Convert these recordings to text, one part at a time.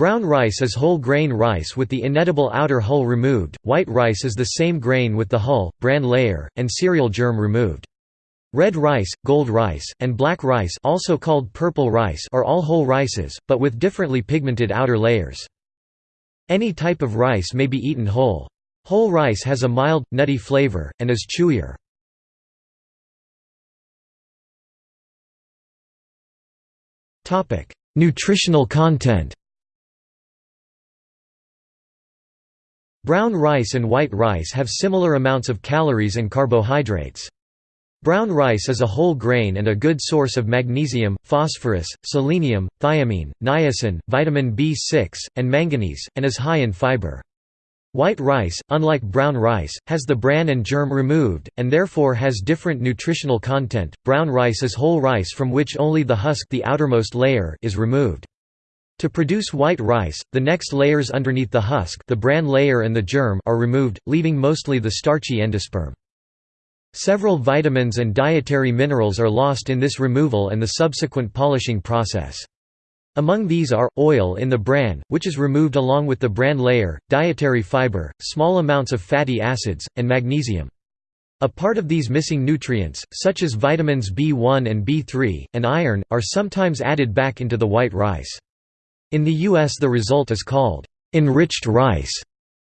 Brown rice is whole grain rice with the inedible outer hull removed, white rice is the same grain with the hull, bran layer, and cereal germ removed. Red rice, gold rice, and black rice also called purple rice are all whole rices, but with differently pigmented outer layers. Any type of rice may be eaten whole. Whole rice has a mild, nutty flavor, and is chewier. Nutritional content Brown rice and white rice have similar amounts of calories and carbohydrates. Brown rice is a whole grain and a good source of magnesium, phosphorus, selenium, thiamine, niacin, vitamin B6, and manganese, and is high in fiber. White rice, unlike brown rice, has the bran and germ removed, and therefore has different nutritional content. Brown rice is whole rice from which only the husk the outermost layer is removed. To produce white rice, the next layers underneath the husk the bran layer and the germ are removed, leaving mostly the starchy endosperm. Several vitamins and dietary minerals are lost in this removal and the subsequent polishing process. Among these are, oil in the bran, which is removed along with the bran layer, dietary fiber, small amounts of fatty acids, and magnesium. A part of these missing nutrients, such as vitamins B1 and B3, and iron, are sometimes added back into the white rice. In the U.S. the result is called enriched rice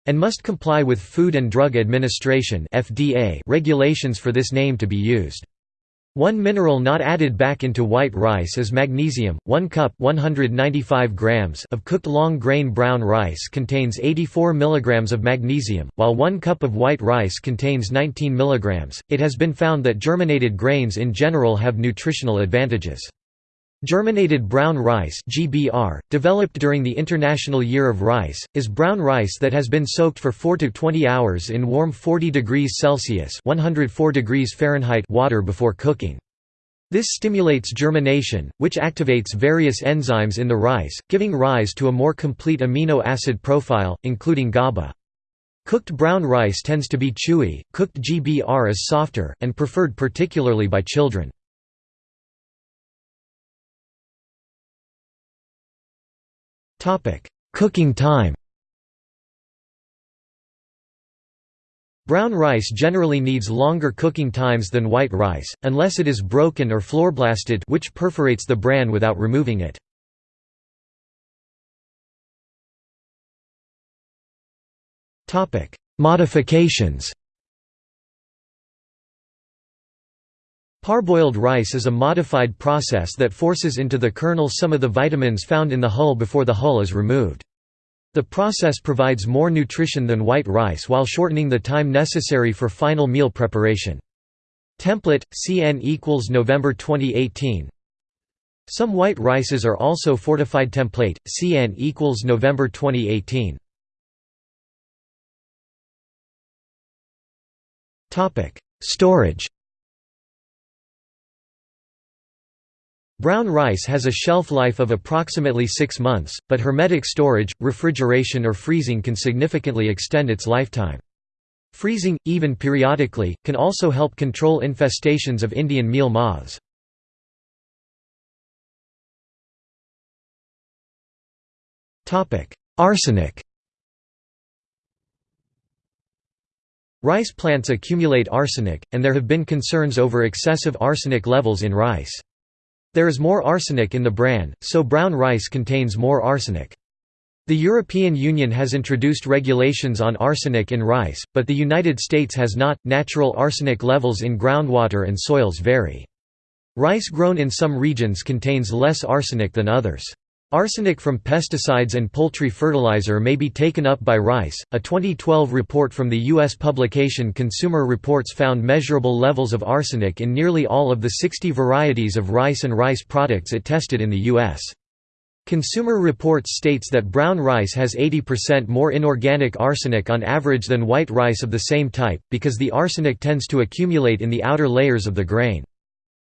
and must comply with Food and Drug Administration regulations for this name to be used. One mineral not added back into white rice is magnesium. 1 cup 195 grams of cooked long grain brown rice contains 84 mg of magnesium, while 1 cup of white rice contains 19 mg. It has been found that germinated grains in general have nutritional advantages. Germinated brown rice (GBR), developed during the International Year of Rice, is brown rice that has been soaked for 4 to 20 hours in warm 40 degrees Celsius (104 degrees Fahrenheit) water before cooking. This stimulates germination, which activates various enzymes in the rice, giving rise to a more complete amino acid profile, including GABA. Cooked brown rice tends to be chewy, cooked GBR is softer, and preferred particularly by children. Cooking time. Brown rice generally needs longer cooking times than white rice, unless it is broken or flourblasted which perforates the bran without removing it. Modifications Parboiled rice is a modified process that forces into the kernel some of the vitamins found in the hull before the hull is removed. The process provides more nutrition than white rice while shortening the time necessary for final meal preparation. Template, CN equals November 2018 Some white rices are also fortified template, CN equals November 2018 Storage Brown rice has a shelf life of approximately six months, but hermetic storage, refrigeration or freezing can significantly extend its lifetime. Freezing, even periodically, can also help control infestations of Indian meal moths. Arsenic Rice plants accumulate arsenic, and there have been concerns over excessive arsenic levels in rice. There is more arsenic in the bran, so brown rice contains more arsenic. The European Union has introduced regulations on arsenic in rice, but the United States has not. Natural arsenic levels in groundwater and soils vary. Rice grown in some regions contains less arsenic than others. Arsenic from pesticides and poultry fertilizer may be taken up by rice. A 2012 report from the U.S. publication Consumer Reports found measurable levels of arsenic in nearly all of the 60 varieties of rice and rice products it tested in the U.S. Consumer Reports states that brown rice has 80% more inorganic arsenic on average than white rice of the same type, because the arsenic tends to accumulate in the outer layers of the grain.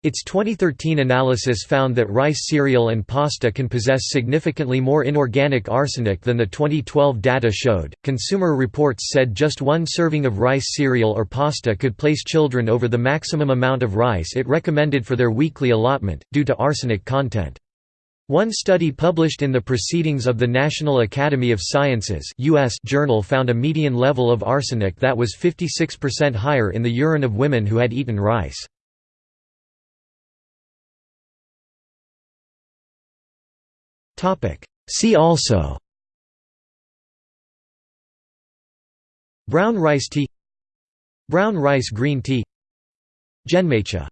Its 2013 analysis found that rice cereal and pasta can possess significantly more inorganic arsenic than the 2012 data showed. Consumer Reports said just one serving of rice cereal or pasta could place children over the maximum amount of rice it recommended for their weekly allotment, due to arsenic content. One study published in the Proceedings of the National Academy of Sciences US journal found a median level of arsenic that was 56% higher in the urine of women who had eaten rice. See also Brown rice tea Brown rice green tea Genmaicha